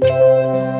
Música